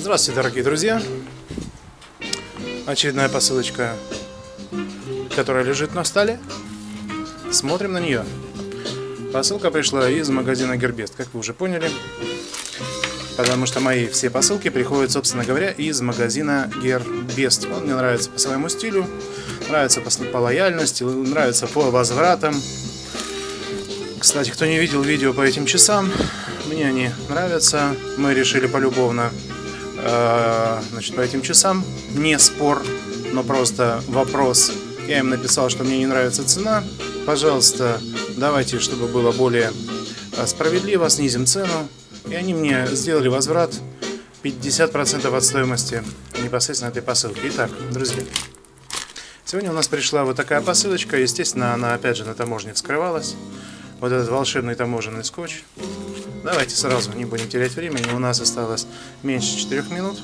Здравствуйте, дорогие друзья! Очередная посылочка, которая лежит на столе. Смотрим на нее. Посылка пришла из магазина Гербест, как вы уже поняли. Потому что мои все посылки приходят, собственно говоря, из магазина Гербест. Он мне нравится по своему стилю, нравится по, по лояльности, нравится по возвратам. Кстати, кто не видел видео по этим часам, мне они нравятся. Мы решили полюбовно Э, значит, по этим часам. Не спор, но просто вопрос. Я им написал, что мне не нравится цена. Пожалуйста, давайте, чтобы было более э, справедливо, снизим цену. И они мне сделали возврат 50% от стоимости непосредственно этой посылки. Итак, друзья, сегодня у нас пришла вот такая посылочка. Естественно, она опять же на таможне вскрывалась. Вот этот волшебный таможенный скотч. Давайте сразу, не будем терять времени. У нас осталось меньше 4 минут.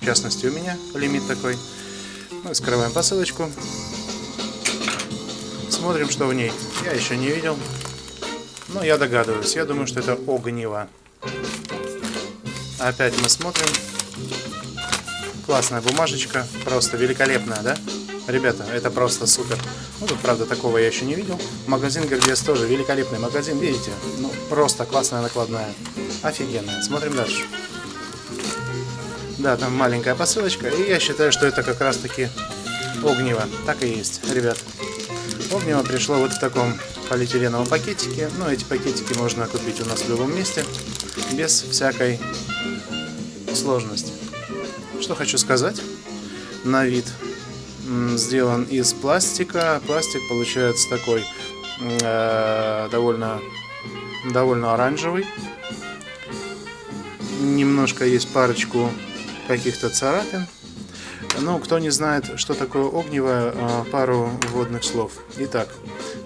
В частности, у меня лимит такой. Мы скрываем посылочку. Смотрим, что в ней. Я еще не видел. Но я догадываюсь. Я думаю, что это огниво. Опять мы смотрим. Классная бумажечка. Просто великолепная, да? Ребята, это просто супер. Ну, тут, правда, такого я еще не видел. Магазин Гербес тоже великолепный магазин, видите? Ну, просто классная накладная. Офигенная. Смотрим дальше. Да, там маленькая посылочка, и я считаю, что это как раз-таки огниво. Так и есть, ребят. Огниво пришло вот в таком полиэтиленовом пакетике. Ну, эти пакетики можно купить у нас в любом месте, без всякой сложности. Что хочу сказать. На вид сделан из пластика. Пластик получается такой э, довольно, довольно оранжевый. Немножко есть парочку каких-то царапин. Ну, кто не знает, что такое огниво, э, пару вводных слов. Итак,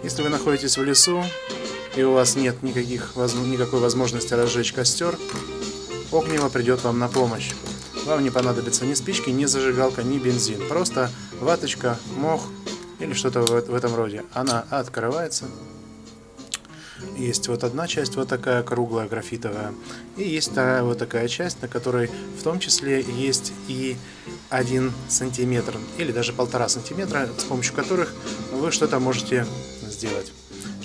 если вы находитесь в лесу, и у вас нет никаких, никакой возможности разжечь костер, огниво придет вам на помощь. Вам не понадобится ни спички, ни зажигалка, ни бензин. Просто ваточка, мох или что-то в этом роде. Она открывается. Есть вот одна часть, вот такая круглая графитовая. И есть вторая вот такая часть, на которой в том числе есть и один сантиметр или даже полтора сантиметра, с помощью которых вы что-то можете сделать,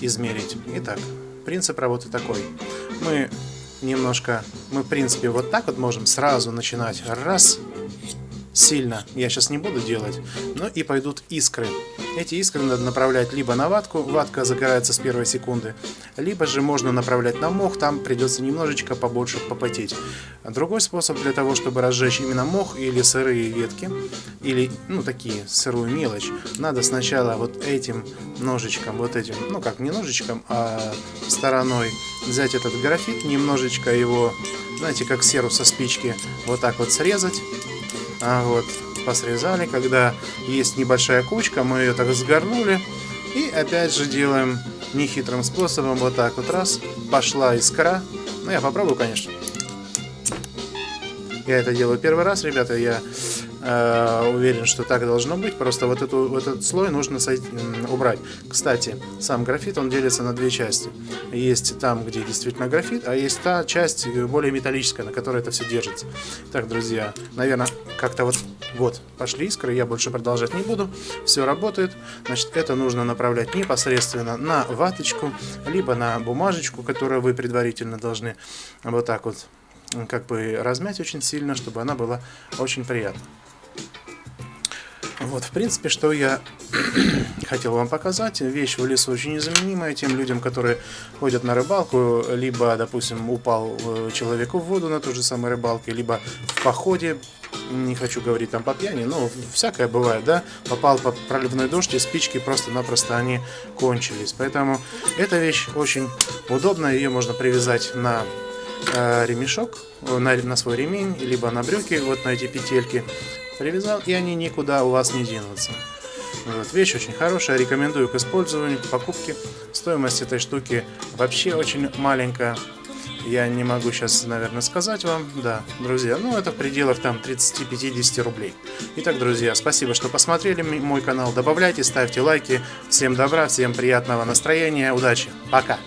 измерить. Итак, принцип работы такой. Мы немножко, мы в принципе вот так вот можем сразу начинать. Раз, сильно я сейчас не буду делать, но и пойдут искры. Эти искры надо направлять либо на ватку, ватка загорается с первой секунды, либо же можно направлять на мох, там придется немножечко побольше попотеть. Другой способ для того, чтобы разжечь именно мох или сырые ветки, или ну такие сырую мелочь, надо сначала вот этим ножичком, вот этим, ну как не ножичком, а стороной взять этот графит, немножечко его, знаете, как серу со спички, вот так вот срезать, а вот, посрезали. Когда есть небольшая кучка, мы ее так сгорнули. И опять же делаем нехитрым способом. Вот так вот раз. Пошла искра. Ну, я попробую, конечно. Я это делаю первый раз, ребята. Я уверен, что так должно быть. Просто вот, эту, вот этот слой нужно убрать. Кстати, сам графит, он делится на две части. Есть там, где действительно графит, а есть та часть более металлическая, на которой это все держится. Так, друзья, наверное, как-то вот, вот, пошли искры, я больше продолжать не буду. Все работает. Значит, это нужно направлять непосредственно на ваточку, либо на бумажечку, которую вы предварительно должны вот так вот как бы размять очень сильно, чтобы она была очень приятна. Вот, в принципе, что я хотел вам показать. Вещь в лесу очень незаменимая тем людям, которые ходят на рыбалку, либо, допустим, упал э, человеку в воду на той же самой рыбалке, либо в походе, не хочу говорить там по пьяни, но всякое бывает, да, попал по проливной дождь, и спички просто-напросто они кончились. Поэтому эта вещь очень удобная, ее можно привязать на ремешок, на, на свой ремень, либо на брюки, вот на эти петельки привязал, и они никуда у вас не денутся. Вот, вещь очень хорошая, рекомендую к использованию, к покупке. Стоимость этой штуки вообще очень маленькая. Я не могу сейчас, наверное, сказать вам, да, друзья, ну это в пределах там 30-50 рублей. Итак, друзья, спасибо, что посмотрели мой канал, добавляйте, ставьте лайки. Всем добра, всем приятного настроения, удачи, пока!